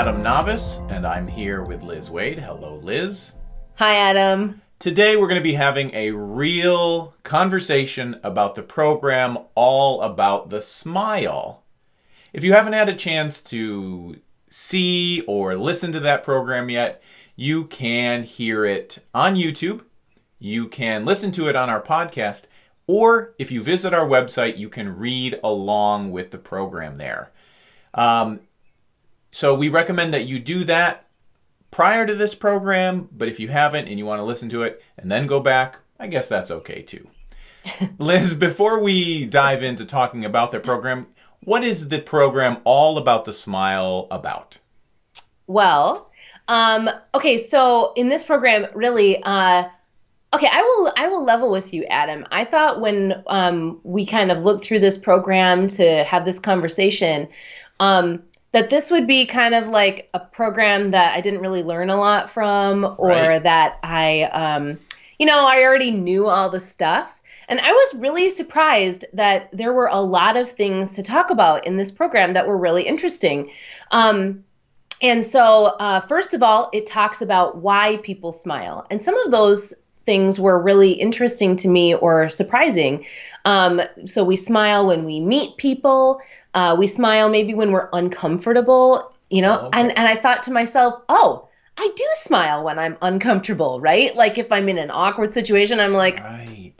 Adam Navis, and I'm here with Liz Waid. Hello, Liz. Hi, Adam. Today, we're going to be having a real conversation about the program All About the Smile. If you haven't had a chance to see or listen to that program yet, you can hear it on YouTube. You can listen to it on our podcast. Or if you visit our website, you can read along with the program there. Um, so we recommend that you do that prior to this program, but if you haven't and you want to listen to it and then go back, I guess that's okay too. Liz, before we dive into talking about the program, what is the program All About the Smile about? Well, um, okay, so in this program, really, uh, okay, I will I will level with you, Adam. I thought when um, we kind of looked through this program to have this conversation, um, that this would be kind of like a program that I didn't really learn a lot from, or right. that I, um, you know, I already knew all the stuff. And I was really surprised that there were a lot of things to talk about in this program that were really interesting. Um, and so, uh, first of all, it talks about why people smile. And some of those things were really interesting to me or surprising. Um, so, we smile when we meet people. Uh, we smile maybe when we're uncomfortable, you know, oh, okay. and, and I thought to myself, oh, I do smile when I'm uncomfortable, right? Like if I'm in an awkward situation, I'm like, right.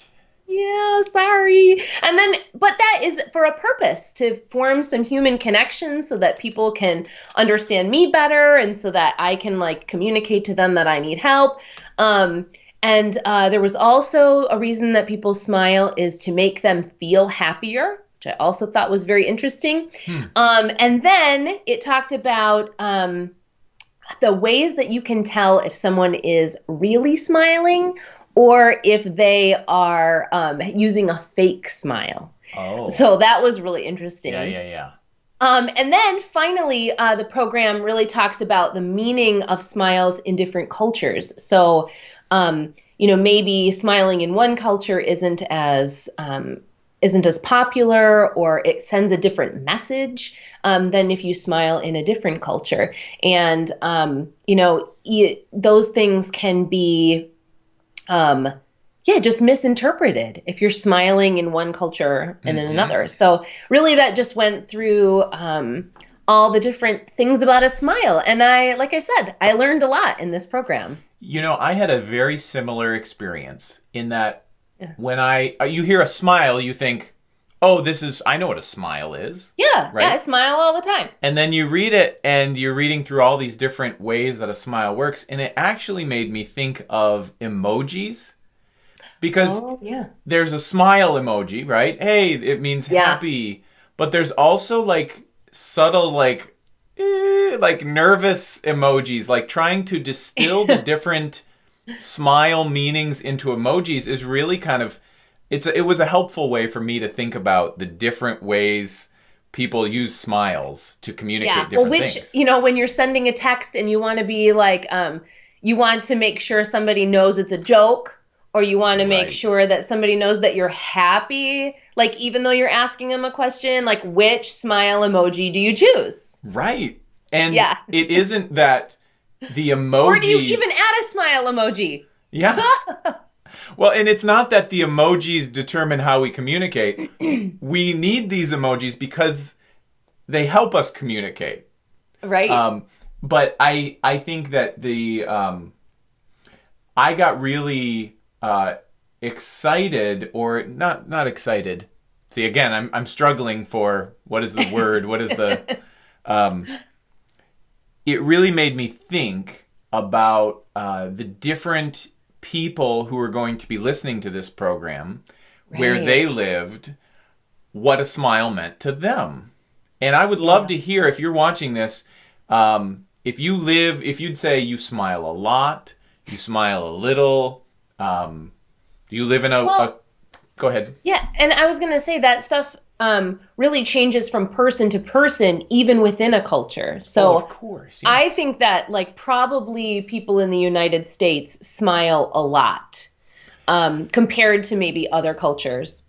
yeah, sorry. And then, but that is for a purpose to form some human connection so that people can understand me better and so that I can like communicate to them that I need help. Um, and uh, there was also a reason that people smile is to make them feel happier which I also thought was very interesting. Hmm. Um, and then it talked about um, the ways that you can tell if someone is really smiling or if they are um, using a fake smile. Oh. So that was really interesting. Yeah, yeah, yeah. Um, and then finally, uh, the program really talks about the meaning of smiles in different cultures. So, um, you know, maybe smiling in one culture isn't as um, isn't as popular or it sends a different message um, than if you smile in a different culture. And, um, you know, those things can be, um, yeah, just misinterpreted if you're smiling in one culture and mm-hmm. in another. So, really, that just went through um, all the different things about a smile. And I, like I said, I learned a lot in this program. You know, I had a very similar experience in that yeah. When I uh, you hear a smile, you think, "Oh, this is I know what a smile is." Yeah, right? yeah, I smile all the time. And then you read it and you're reading through all these different ways that a smile works, and it actually made me think of emojis. Because oh, yeah. there's a smile emoji, right? Hey, it means yeah. happy. But there's also like subtle like eh, like nervous emojis, like trying to distill the different smile meanings into emojis is really kind of it's a, it was a helpful way for me to think about the different ways people use smiles to communicate yeah. different well, which, things. You know, when you're sending a text and you want to be like, um, you want to make sure somebody knows it's a joke, or you want to make right. sure that somebody knows that you're happy. Like, even though you're asking them a question, like, which smile emoji do you choose? Right. And yeah. it isn't that the emoji. Or do you even add a smile emoji? Yeah. well, and it's not that the emojis determine how we communicate. we need these emojis because they help us communicate. Right. Um, but I I think that the um, I got really uh, excited or not not excited. See again, I'm I'm struggling for what is the word? what is the um, it really made me think about uh, the different people who are going to be listening to this program, right. where they lived, what a smile meant to them. And I would love yeah. to hear if you're watching this, um, if you live, if you'd say you smile a lot, you smile a little, um, you live in a, well, a go ahead. Yeah, and I was going to say that stuff um, really changes from person to person, even within a culture. So, oh, of course, yes. I think that like probably people in the United States smile a lot um, compared to maybe other cultures.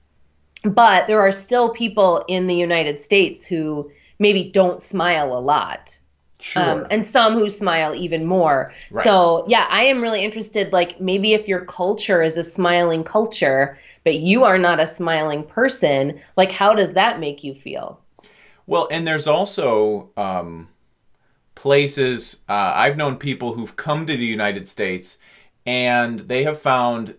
But there are still people in the United States who maybe don't smile a lot. Sure. Um, and some who smile even more. Right. So, yeah, I am really interested. Like, maybe if your culture is a smiling culture, but you are not a smiling person, like, how does that make you feel? Well, and there's also um, places, uh, I've known people who've come to the United States and they have found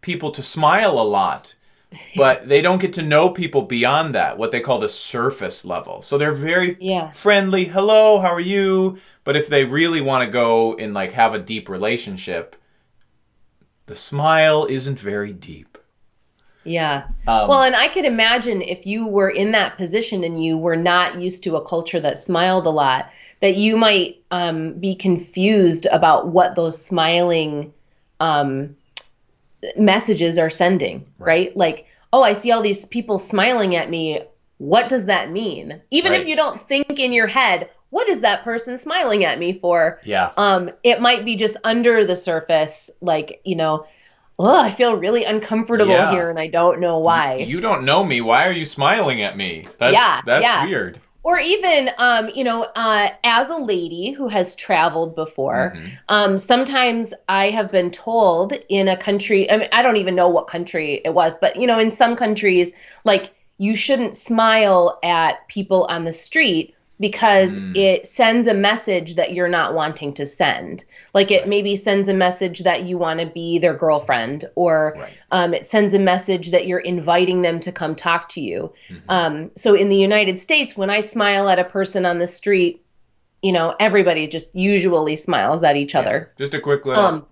people to smile a lot, but they don't get to know people beyond that, what they call the surface level. So they're very Yeah. friendly, hello, how are you? But if they really want to go and like have a deep relationship, the smile isn't very deep. Yeah. Um, Well, and I could imagine if you were in that position and you were not used to a culture that smiled a lot, that you might um, be confused about what those smiling um, messages are sending, right. Like, oh, I see all these people smiling at me. What does that mean? Even if you don't think in your head, what is that person smiling at me for? yeah. um, it might be just under the surface, like, you know, oh, I feel really uncomfortable Yeah. here and I don't know why. You don't know me. Why are you smiling at me? That's Yeah, that's yeah. weird. or even, um, you know, uh, as a lady who has traveled before, Mhm. um, sometimes I have been told in a country, I mean, I don't even know what country it was, but, you know, in some countries, like, you shouldn't smile at people on the street because Mm. it sends a message that you're not wanting to send. Like it Right. maybe sends a message that you want to be their girlfriend, or Right. um, it sends a message that you're inviting them to come talk to you. Mhm. Um, so in the United States, when I smile at a person on the street, you know, everybody just usually smiles at each other. Just a quick little. Um,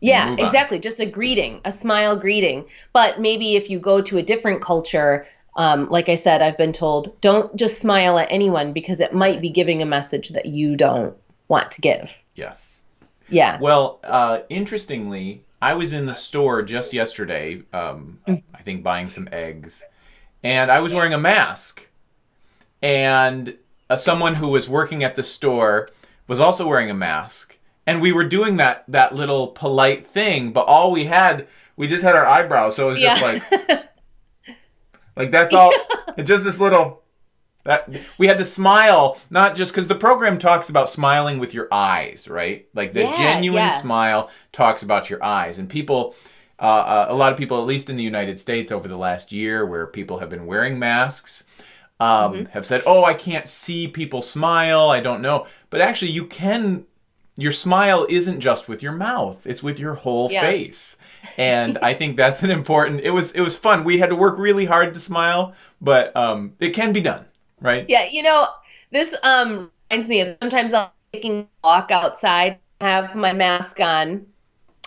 yeah, exactly. Just a greeting, a smile greeting. But maybe if you go to a different culture, um, like I said, I've been told don't just smile at anyone because it might be giving a message that you don't want to give. yes. Yeah. Well, uh, interestingly, I was in the store just yesterday. Um, I think buying some eggs, and I was wearing a mask, and uh, someone who was working at the store was also wearing a mask, and we were doing that that little polite thing, but all we had we just had our eyebrows, so it was just Yeah. like like that's all. just this little. That we had to smile, not just because the program talks about smiling with your eyes, right? Like the Yeah, genuine yeah. smile talks about your eyes, and people, uh, uh, a lot of people, at least in the United States, over the last year, where people have been wearing masks, um, Mm-hmm. have said, "Oh, I can't see people smile. I don't know," but actually, you can. Your smile isn't just with your mouth; it's with your whole Yeah. face and I think that's an important. It was it was fun. We had to work really hard to smile, but um, it can be done, right? Yeah, you know, this um reminds me of sometimes I'll be taking a walk outside, have my mask on,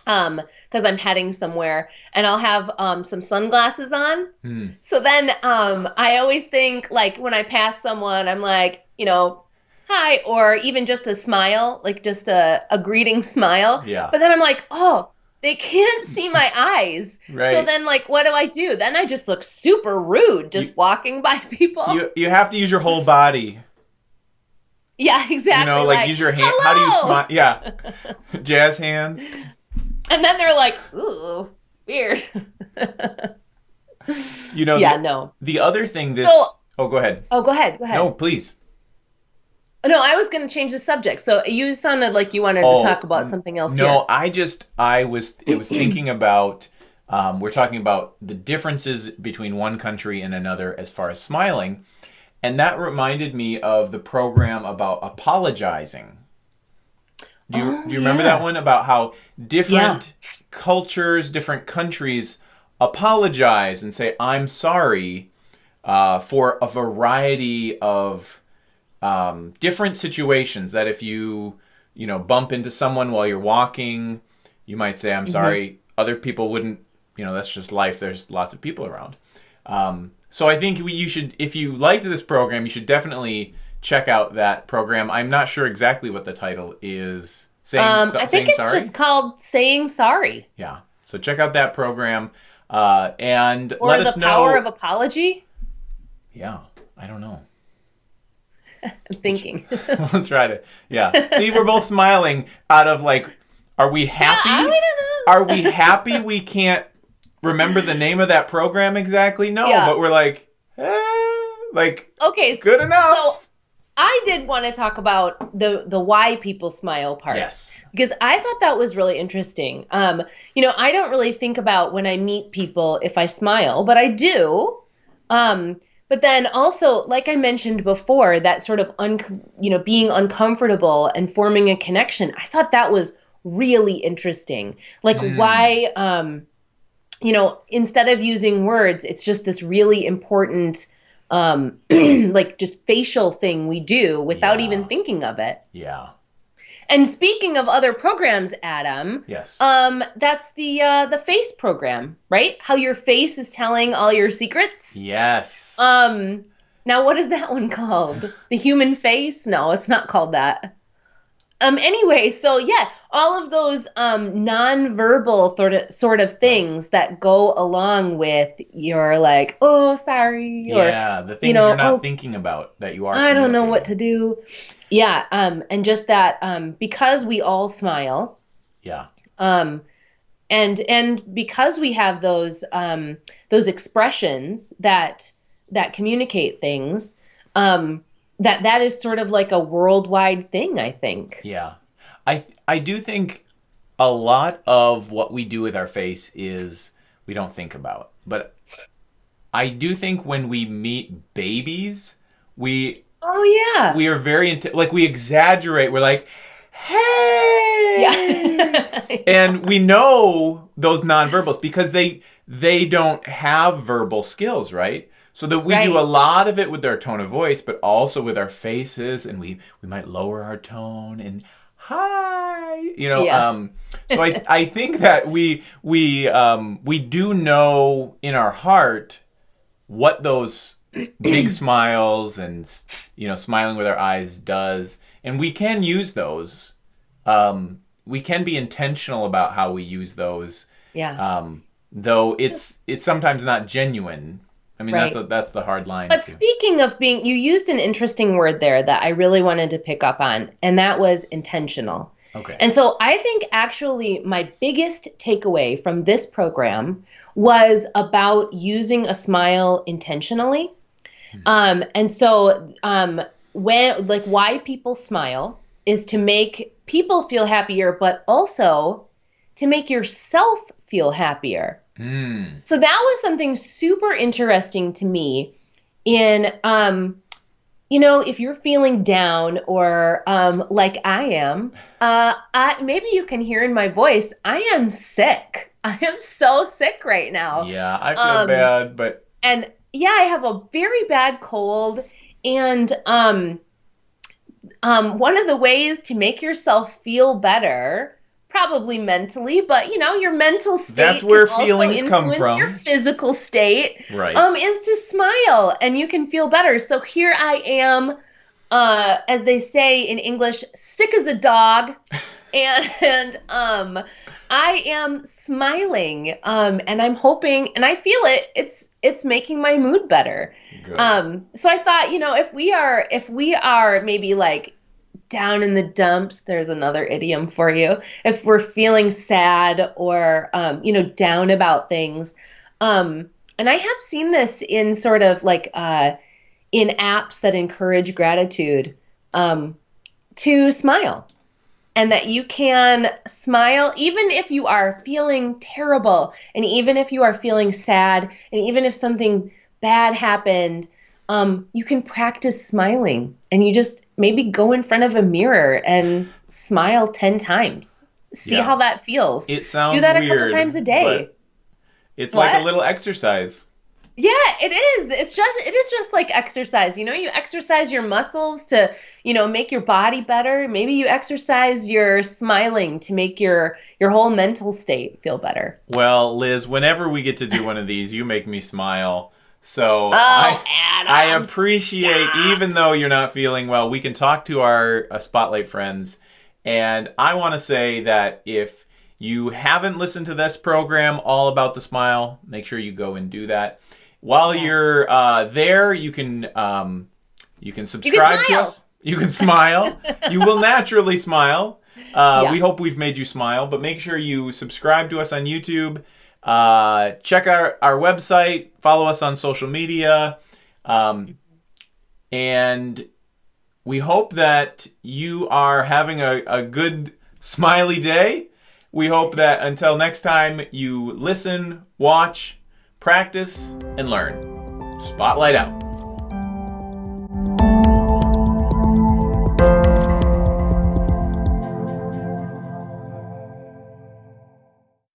um, because I'm heading somewhere, and I'll have um some sunglasses on. Hmm. So then um I always think like when I pass someone, I'm like, you know, hi, or even just a smile, like just a, a greeting smile. Yeah. But then I'm like, oh, they can't see my eyes. Right. So then like what do I do? Then I just look super rude just walking by people. You you have to use your whole body. Yeah, exactly. You know, like, use your hand. How do you smile? Yeah, jazz hands. And then they're like, ooh, weird. You know. yeah, the, no. the other thing this. So- oh, go ahead. Oh, go ahead. Go ahead. No, please. No, I was going to change the subject. So you sounded like you wanted Oh, to talk about something else No, here. I just I was it was thinking about um, we're talking about the differences between one country and another as far as smiling, and that reminded me of the program about apologizing. Do you Oh, do you remember yeah. that one about how different cultures, different countries apologize and say I'm sorry uh, for a variety of um, different situations that if you you know bump into someone while you're walking you might say i'm sorry. Other people wouldn't you know that's just life. There's lots of people around. Um, so i think we, you should if you liked this program you should definitely check out that program. I'm not sure exactly what the title is. Saying, Um, so- I think it's sorry? just called saying sorry. Yeah. So check out that program uh, and or let the us know power of apology. yeah. I don't know thinking. Let's try to yeah see we're both smiling out of like are we happy I don't know. are we happy we can't remember the name of that program exactly no Yeah. but we're like eh, like Okay, good enough so I did want to talk about the the why people smile part. Yes. Because I thought that was really interesting. Um, you know, I don't really think about when I meet people if I smile, but I do. Um, but then also, like I mentioned before, that sort of un, you know, being uncomfortable and forming a connection. I thought that was really interesting. Like Mm. why, um, you know, instead of using words, it's just this really important, um, like just facial thing we do without Yeah. even thinking of it. Yeah. And speaking of other programs, Adam, Yes. um, that's the uh, the face program, right? How your face is telling all your secrets. yes. Um, now what is that one called? The human face? No, it's not called that. Um, anyway, so yeah, all of those um nonverbal sort of sort of things that go along with your like, oh, sorry, or yeah, the things you know, are not oh, thinking about that you are. I don't know what to do. Yeah, um, and just that um, because we all smile, Yeah. um, and and because we have those um, those expressions that that communicate things, um, that that is sort of like a worldwide thing. I think. Yeah. I I do think a lot of what we do with our face is we don't think about. But I do think when we meet babies, we Oh yeah. we are very int- like we exaggerate. We're like, "Hey!" yeah. and we know those nonverbals because they they don't have verbal skills, right? So that we do a lot of it with our tone of voice, but also with our faces, and we we might lower our tone and hi, you know. Yeah. Um, so I I think that we we um, we do know in our heart what those big smiles and you know smiling with our eyes does, and we can use those. Um, we can be intentional about how we use those, yeah. um, though it's it's sometimes not genuine. I mean that's a, that's the hard line. But to- speaking of being, you used an interesting word there that I really wanted to pick up on, and that was intentional. okay. And so I think actually my biggest takeaway from this program was about using a smile intentionally. Um, and so um, when like why people smile is to make people feel happier, but also to make yourself feel happier. Mm, So that was something super interesting to me in um you know if you're feeling down or um like I am uh I maybe you can hear in my voice I am sick. I am so sick right now. yeah, I feel um, bad, but And yeah, I have a very bad cold and um um one of the ways to make yourself feel better probably mentally, but you know, your mental state That's where feelings come from. Your physical state right. um is to smile and you can feel better. So here I am uh as they say in English, sick as a dog and, um I am smiling um and I'm hoping and I feel it it's it's making my mood better. Good. Um, so I thought, you know, if we are if we are maybe like down in the dumps, there's another idiom for you. If we're feeling sad or um, you know, down about things. Um, and I have seen this in sort of like uh in apps that encourage gratitude, um, to smile. And that you can smile even if you are feeling terrible, and even if you are feeling sad, and even if something bad happened, um, you can practice smiling. And you just maybe go in front of a mirror and smile 10 times. See Yeah. how that feels. it sounds Do that a weird, couple times a day. It's like a little exercise. Yeah, it is. It's just it is just like exercise. You know, you exercise your muscles to, you know, make your body better. Maybe you exercise your smiling to make your your whole mental state feel better. Well, Liz, whenever we get to do one of these, you make me smile. So Oh, I, Adam. I appreciate, even though you're not feeling well, we can talk to our uh, Spotlight friends. And I want to say that if you haven't listened to this program, All About the Smile, make sure you go and do that. While Yeah. you're uh, there, you can um, you can subscribe to us. You can smile. you will naturally smile. Uh, Yeah. We hope we've made you smile, but make sure you subscribe to us on YouTube. Uh, check our, our website. Follow us on social media. Um, and We hope that you are having a, a good, smiley day. We hope that until next time, you listen, watch, practice, and learn. Spotlight out.